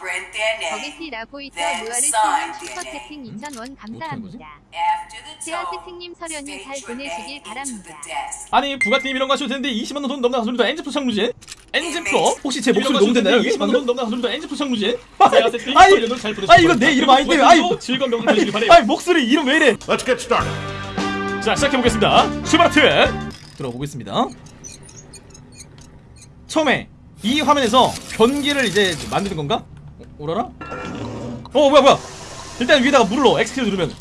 print their name. 버게티 라보이터 Then 무아르 sign 씨님 their 슈퍼 채팅 name. 2,000원 감사합니다. Tone, 채팅님 서련이 잘 보내시길 바랍니다. 아니 부가티님 이런 거 하셔도 되는데 20만원 돈 넘나 가솔리도 엔지프 창무진 엔지프로 혹시 제 목소리 너무 됐나요? 20만원 돈 넘나 가솔리도 엔지프 창무진 아니 아니 이거 내 이름 아닌데 아니 즐거운 명절 되시길 바래요 아니 목소리 이름 왜 이래 Let's get started. 자 시작해보겠습니다 슈바르트 들어보겠습니다 처음에 이 화면에서 변기를 이제 만드는 건가? 어, 오라라? 어 뭐야 뭐야. 일단 위에다가 물을 넣어 X키 누르면.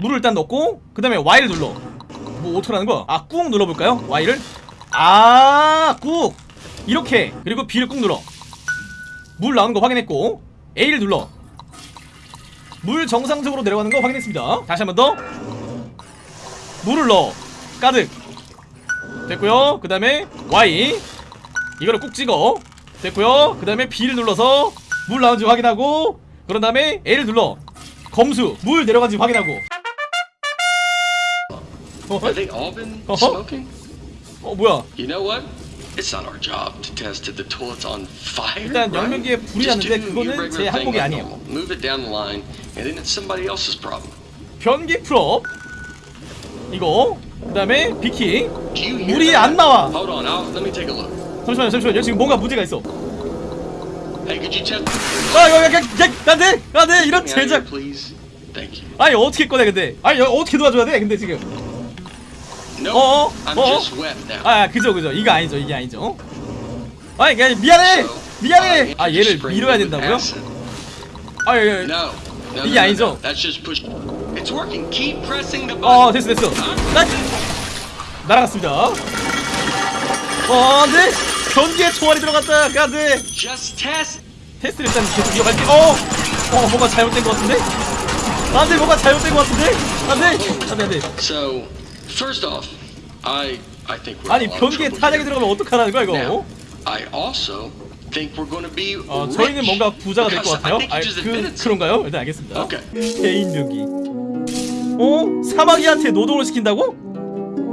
물을 일단 넣고 그 다음에 Y를 눌러. 뭐 어떻게 하는 거야? 아 꾹 눌러볼까요? Y를? 아꾹. 이렇게. 그리고 B를 꾹 눌러. 물 나오는 거 확인했고 A를 눌러. 물 정상적으로 내려가는 거 확인했습니다. 다시 한 번 더. 물을 넣어. 가득. 됐고요. 그 다음에 Y. 이거를 꾹 찍어 됐고요 그 다음에 B를 눌러서 물 나오는지 확인하고 그런 다음에 A를 눌러 검수 물 내려간지 확인하고 어, Uh-huh. smoking? 어 뭐야. 일단? 영면기에 불이 났는데 그거는 제 항목이 아니에요. 변기 풀업 이거 그 다음에 비키 물이? 안 나와. 잠시만요 잠시만요 지금 뭔가 문제가 있어 안돼 안돼 이런 제작. 아니 어떻게 꺼내 근데 아니 여- 어떻게 도와줘야 돼 근데 지금 wet now. 아 그죠 그죠 이거 아니죠 이게 아니죠 아니 그냥 미안해 미안해 uh, 아 얘를 밀어야 된다고요? 아 예, 예. 이게 아니죠? 어. 됐어 됐어 나 날아갔습니다 어 안돼 변기에 총알이 들어갔다 test. 테스트를 일단 계속 이어갈게 어! 어 뭔가 잘못된 것 같은데? 안돼 뭔가 잘못된 것 같은데? 안돼 안돼 안돼 So, first off, I I think we're 아니 변기에 here. 들어가면 어떡하라는 거야 이거 Now, I also think we're to be 어, rich. 저희는 뭔가 부자가 될 것 같아요 아, 그. 그런가요? 일단 알겠습니다 Okay. 개인 변기 어? 사마귀한테 노동을 시킨다고?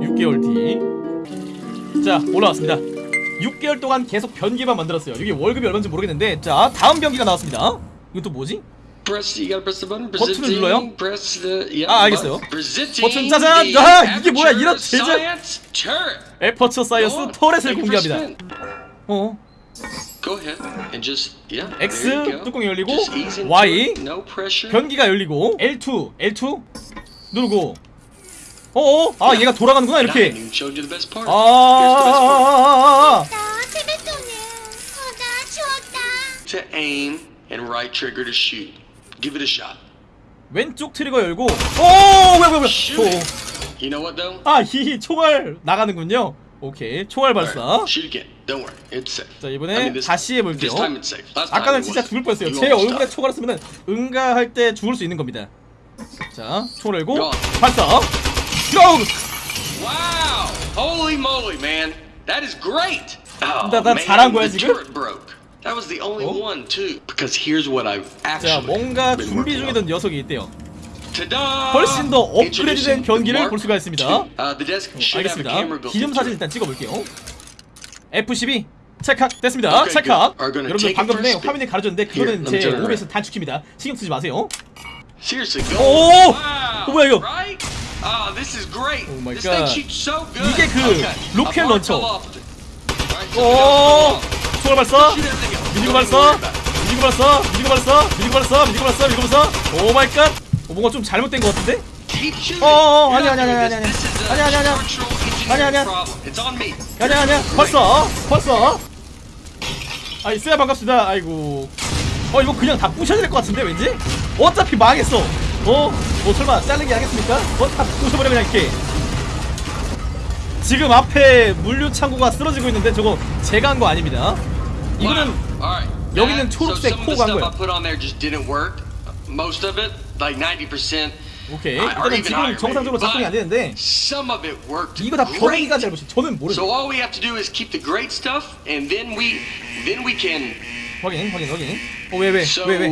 6개월 뒤자 올라왔습니다 6개월 동안 계속 변기만 만들었어요 이게 월급이 얼마인지 모르겠는데 자 다음 변기가 나왔습니다 또 뭐지? 버튼을 눌러요? 아, 알겠어요. 버튼 짜잔! 아, 이게 뭐야, 이런 제작- turret. Aperture Science turret을 공개합니다. 어? X. 뚜껑이 열리고, Y. 변기가 열리고 L2 L2 누르고 어어? 아 얘가 돌아가는구나 이렇게. 아, best part. 아아아아아아 나 재밌더니 어나 추웠다 To aim and right trigger to shoot. Give it a shot. 왼쪽 trigger 열고 오 뭐야 뭐야 뭐야 Shoot it. You know what though? 아 히히 총알 나가는군요 오케이 총알 발사. 자 이번에 다시 해볼게요 아까는 진짜. 죽을 뻔했어요 제 얼굴에. 총알을 쓰면 응가할 때 죽을 수 있는 겁니다 자 총을 열고 야. 발사 고! Wow! Holy moly, man! That is great. Oh, 나- 나 man, 잘한 거야, the 지금? turret broke. That was the only 어? one too. Because here's what I've 자 actually 뭔가 been 준비 working on. 중이던 녀석이 있대요 Ta-da! 훨씬 더 업그레이드된 Introducing 변기를 볼 수가 있습니다. Mark II. Uh, the desk should have a camera 알겠습니다 built 기념사진 into it. 일단 찍어볼게요 F12 체크학 됐습니다 Okay, 체크학 good. Are gonna 여러분들 take it 방금 for a 전에 spin. 화면에 가려졌는데 그거는 let me 제 turn it OBS 단축키입니다 신경 쓰지 마세요 Seriously, go. 오! Wow! 어, 뭐야, 이거? Right? Ah, this is great. Oh my this God. thing shoots so good. 이게 그 okay. 로켓 런처. 오. 총알 발사 Don't 발사. 미니고 발사 미니고 발사 미니고 발사 미니고 발사 미니고 발사 oh my god 어, 뭔가 좀 잘못된 것 같은데? 어, 어, 아니야, not 아니야, doing 아니야, this. This is a 아니야, 아니야, 아니야. 벌써 벌써 아 있어야 반갑습니다 아이고 어 이거 그냥 다 부셔야 될 것 같은데 왠지 어차피 망했어 어? 뭐 설마 자르기 하겠습니까? 어다 부셔버려 그냥 이렇게 지금 앞에 물류 창고가 쓰러지고 있는데 저거 제가 한 거 아닙니다 이거는. 여기는 초록색 코가 한 거야. I put on there just didn't work. Most of it, like 90%. 오케이 일단은 지금 정상적으로. 작동이 안 되는데. 이거 다. 변기가 잘못이 저는 모르죠. 확인 확인 확인 어왜왜왜왜 왜?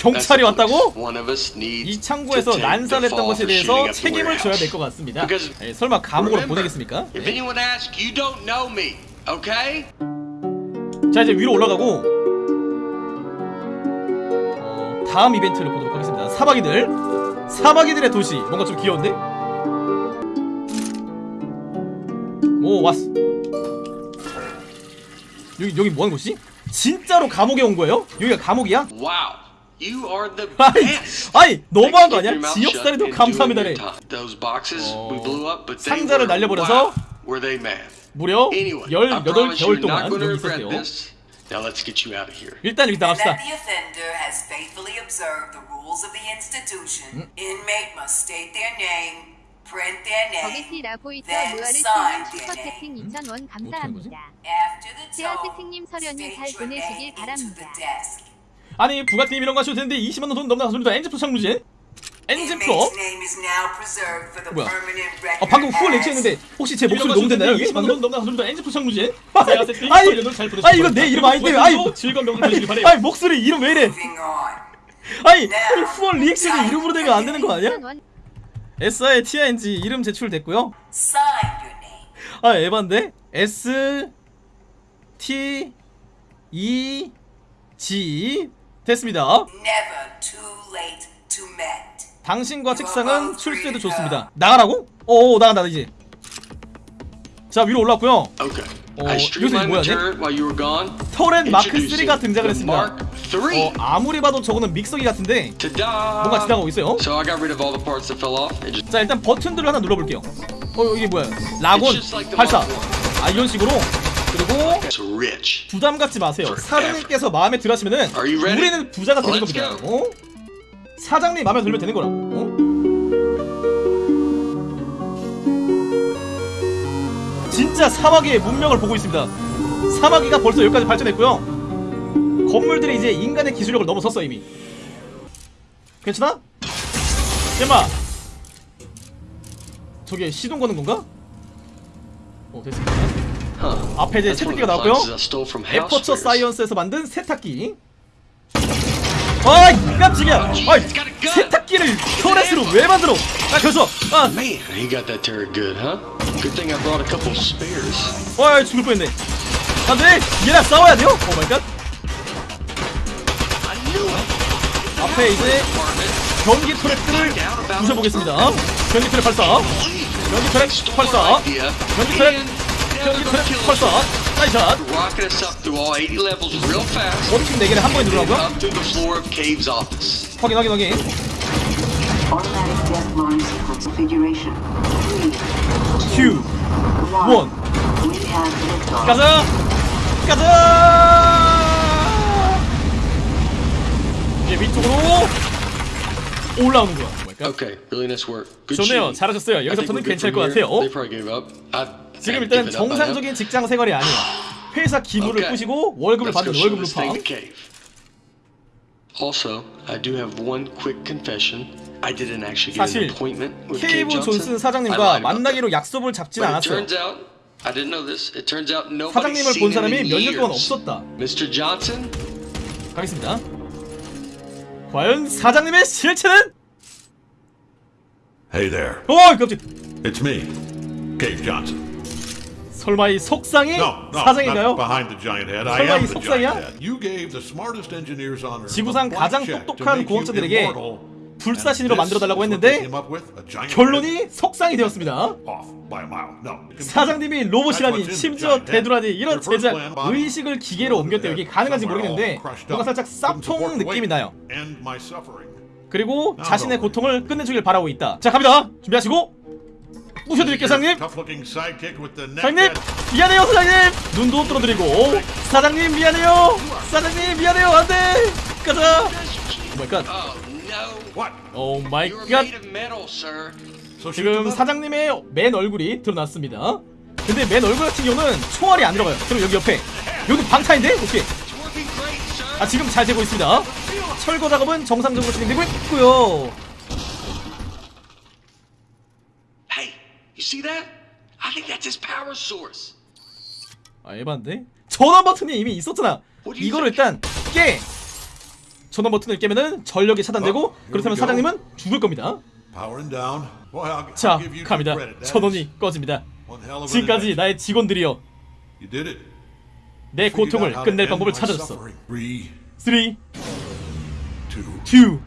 경찰이 왔다고? 이 창고에서 fall 것에 대해서 책임을 져야. 될 것 같습니다 예, 설마 감옥으로 보내겠습니까? Okay? 자 이제 위로 올라가고 어, 다음 이벤트를 보도록 하겠습니다 사마귀들 사마귀들의 도시 뭔가 좀 귀여운데? 오 왔어 여기 여기 뭐하는 곳이지? 진짜로 감옥에 온 거예요? 여기가 감옥이야? The 아이, best. 아이 너무한 거 아니야? 지역살이도 감사합니다래 boxes we 어, blew up, but they 상자를 were, 날려버려서 wow, were they mad? 무려 Anyway, I promise 18개월 you're not 동안 going to 여기 있었대요 this. Now let's get you out of here. 일단 여기 And 나갑시다 that the offender has faithfully observed the rules of the institution. Inmate must state their name, print their name. 버게티 라보이터 then 무아르 sign 스님 their name. 슈퍼채팅 2,000원 감사합니다. After the 세아 채팅님 서련이 잘 보내시길 바랍니다. 아니 부가티님 이런 거 하셔도 되는데 20만원 돈 넘나 가십니다 엔진프로 창무진 엔진프로 뭐야? 아 방금 후원 렉치했는데 혹시 제 목소리 녹음됐나요 여기? 20만원 돈 넘나 가십니다 엔진프로 창무진 아니 아니, 이거 내 이름 아닌데 아니 즐거운 명절 되시길 바래요. 아니 목소리 이름 왜 이래. 아니 아니, 후원 리액션이 이름으로 되면 안 되는 거 아니야? 1,000원 SI TING 이름 제출됐고요. 아 에반데 S T E G 됐습니다 Never too late to mend. 당신과 책상은 출세도 좋습니다 나가라고? 오 나간다 이제 자 위로 올랐고요 Okay. 어, 요새 뭐야, turret while you were gone. 터렌 마크 Introducing 3가 등장을 했습니다. 어 아무리 봐도 저거는 믹서기 같은데! 뭔가 지나가고 있어요 So just 자 일단 버튼들을 하나 눌러볼게요 어 이게 뭐야 라곤 발사 아 이런 식으로 그리고. 부담 갖지 마세요. 사장님께서 마음에 you ready? 우리는 부자가 되는 겁니다. 어? 사장님 마음에 들면 되는 거라고. 어? 진짜 사마귀의 문명을 보고 있습니다. 사마귀가 벌써 여기까지 발전했고요. 건물들이 이제 인간의 기술력을 넘어섰어 이미. 괜찮아? 잼마. 저게 시동 거는 건가? 어 됐습니다. 앞에 이제 세탁기가 나왔고요. 에퍼처. 사이언스에서 만든 세탁기. 아이 깜짝이야. 아이 세탁기를 turret으로 왜 만들어? 아 그래서 아, Man, he got that turret good, huh? Good thing I brought a couple spares. 와 죽을 뻔했네. 안돼 얘랑 싸워야 돼요? oh my god. 앞에 이제. 전기 터렛들을 부셔보겠습니다. 전기 터렛 발사. 전기 터렛 Stole 발사. 전기 터렛. And now 전기 they're gonna 터렛 kill us. 발사. 나이샷. Rocket us up through all 80 levels real fast. 원팀 4개를 한 번에 누르라고요? office. 확인 확인 확인. Automatic death line sequence configuration. Three, 큐. 원. We have liftoff. 가자! 가자! 이제 위쪽으로 올라오는 거야. 뭐랄까? Okay, really nice work. Good 좋네요. 잘하셨어요. 여기서부터는 괜찮을 것. 같아요. They probably gave up. I've 지금 일단. 정상적인 직장 생활이 아니에요. 회사 Okay. 뿌시고 월급을 받는 월급 Cave. Also, I do have one quick confession. I didn't actually get 사실 an appointment with 케이브 존슨 사장님과 만나기로 약속을 잡진 않았어요. I didn't know this. It turns out nobody's 사장님을 본 사람이 몇 년 동안. 없었다. Mr. Johnson, 가겠습니다. 과연 사장님의 실체는? Hey there. 어, 깜짝. It's me, Cave Johnson. 설마 이 속상이 사장인가요? 설마 이 속상이야? 지구상 가장 똑똑한 공학자들에게 불사신으로 만들어달라고 했는데? 결론이 속상이 되었습니다. 사장님이 로봇이라니 심지어 대두라니 이런 제작 의식을 기계로 옮겼대 여기 가능한지 모르겠는데 뭔가 살짝 쌉통 느낌이 나요 그리고 자신의 고통을 끝내주길 바라고 있다 자 갑니다 준비하시고 부셔드릴게요 사장님. 사장님 미안해요 사장님. 눈도 뚫어드리고. 사장님 미안해요. 사장님 미안해요. 안돼. 가자. 오마이갓 oh 오마이갓 them 지금? 사장님의 맨 얼굴이 드러났습니다. 근데 맨 얼굴 같은 경우는 총알이 안 들어가요. 그럼 여기 옆에. 여기 방탄인데? 오케이. 아 지금 잘 되고 있습니다. 철거 작업은 정상적으로 진행되고 있고요. Hey, you see that? I think that's his power source. 아 에반데 전원 버튼이 이미 있었잖아. 이거를 일단 깨. 전원 버튼을 깨면은 전력이 차단되고 어, 그렇다면. 사장님은 죽을 겁니다. 자 갑니다. 전원이 꺼집니다. one hell of an 지금까지. 나의 직원들이여 You did it. 내 고통을 끝낼 방법을 찾아줬어. suffering. Three, 3, 2, two.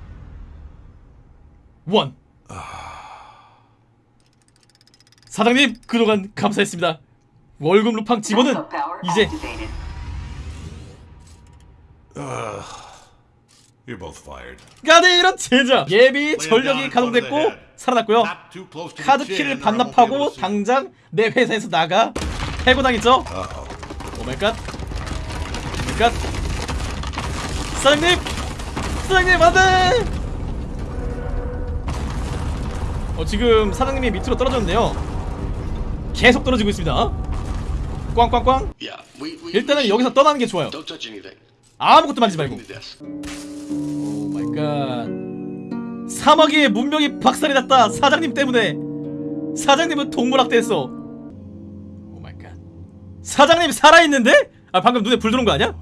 1 사장님 그동안 감사했습니다. 월급 루팡 power 이제. 가네 이런 제자. 예비 전력이 가동됐고 살아났고요. Not too close to the 카드 chin, 키를 or I won't be able 반납하고. 당장 내 회사에서 나가. 해고당했죠? 오마이갓 오마이갓 사장님! 사장님 안돼! 어 지금 사장님이 밑으로 떨어졌는데요 계속 떨어지고 있습니다. 꽝꽝꽝. 일단은 여기서 떠나는 게 좋아요. 아무것도 만지지 말고. This. oh my god 3억의 문명이 박살이 났다 사장님 때문에. 사장님은 동물학대했어 oh my god 사장님 살아있는데? 아 방금 눈에 불 들어온 거 아니야?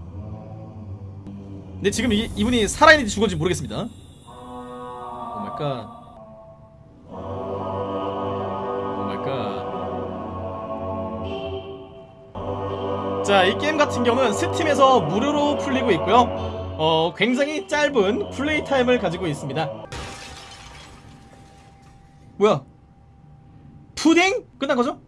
근데 지금 이, 이분이 살아있는지 죽었는지 모르겠습니다. 오 마이갓 oh my god 자 이 게임 같은 경우는 스팀에서 무료로 풀리고 있고요 어 굉장히 짧은 플레이 타임을 가지고 있습니다 뭐야 푸딩? 끝난 거죠?